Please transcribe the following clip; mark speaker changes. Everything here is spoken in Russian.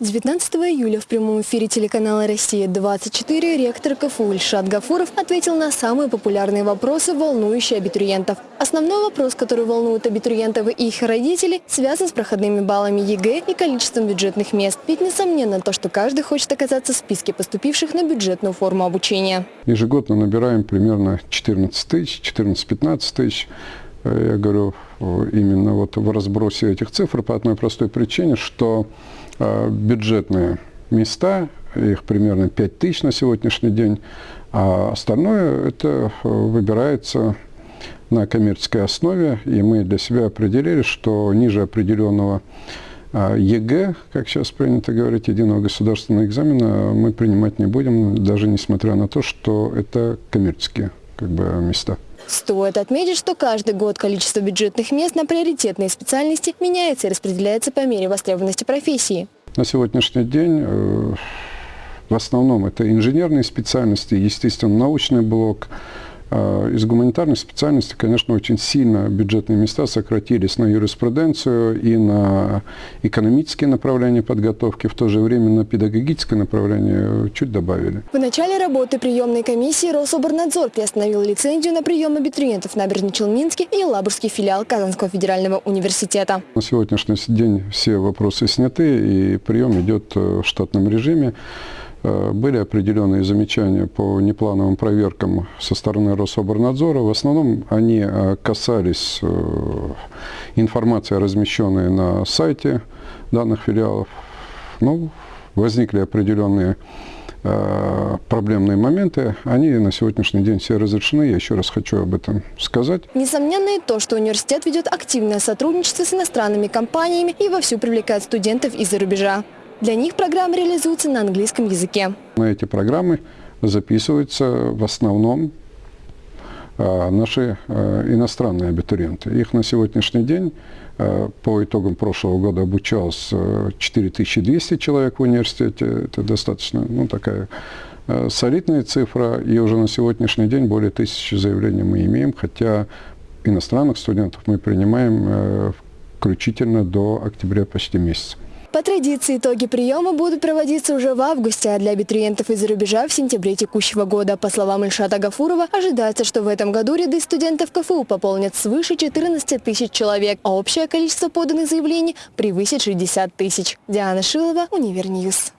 Speaker 1: 19 июля в прямом эфире телеканала «Россия-24» ректор КФУ Ильшат Гафуров ответил на самые популярные вопросы, волнующие абитуриентов. Основной вопрос, который волнует абитуриентов и их родителей, связан с проходными баллами ЕГЭ и количеством бюджетных мест. Ведь несомненно то, что каждый хочет оказаться в списке поступивших на бюджетную форму обучения.
Speaker 2: Ежегодно набираем примерно 14 тысяч, 14-15 тысяч. Э, я говорю именно вот в разбросе этих цифр по одной простой причине, что Э, бюджетные места, их примерно 5 тысяч на сегодняшний день, а остальное это э, выбирается на коммерческой основе, и мы для себя определили, что ниже определенного э, ЕГЭ, как сейчас принято говорить, единого государственного экзамена, мы принимать не будем, даже несмотря на то, что это коммерческие как бы, места.
Speaker 1: Стоит отметить, что каждый год количество бюджетных мест на приоритетные специальности меняется и распределяется по мере востребованности профессии.
Speaker 2: На сегодняшний день э, в основном это инженерные специальности, естественно, научный блок, из гуманитарных специальностей, конечно, очень сильно бюджетные места сократились на юриспруденцию и на экономические направления подготовки, в то же время на педагогическое направление чуть добавили.
Speaker 1: В начале работы приемной комиссии Рособорнадзор приостановил лицензию на прием абитуриентов на Набережно-Челнинский и Лабурский филиал Казанского федерального университета.
Speaker 2: На сегодняшний день все вопросы сняты и прием идет э, в штатном режиме. Э, были определенные замечания по неплановым проверкам со стороны Рособорнадзора. В основном они э, касались э, информации, размещенной на сайте данных филиалов. Ну, возникли определенные проблемные моменты, они на сегодняшний день все разрешены. Я еще раз хочу об этом сказать.
Speaker 1: Несомненно и то, что университет ведет активное сотрудничество с иностранными компаниями и вовсю привлекает студентов из-за рубежа. Для них программа реализуется на английском языке.
Speaker 2: На эти программы записываются в основном а, наши а, иностранные абитуриенты. Их на сегодняшний день а, по итогам прошлого года обучалось 4200 человек в университете. Это достаточно ну, такая солидная цифра. И уже на сегодняшний день более тысячи заявлений мы имеем, хотя иностранных студентов мы принимаем включительно до октября почти месяца.
Speaker 1: По традиции итоги приема будут проводиться уже в августе, а для абитуриентов из-за рубежа в сентябре текущего года. По словам Ильшата Гафурова, ожидается, что в этом году ряды студентов КФУ пополнят свыше 14 тысяч человек, а общее количество поданных заявлений превысит 60 тысяч. Диана Шилова, Univer News.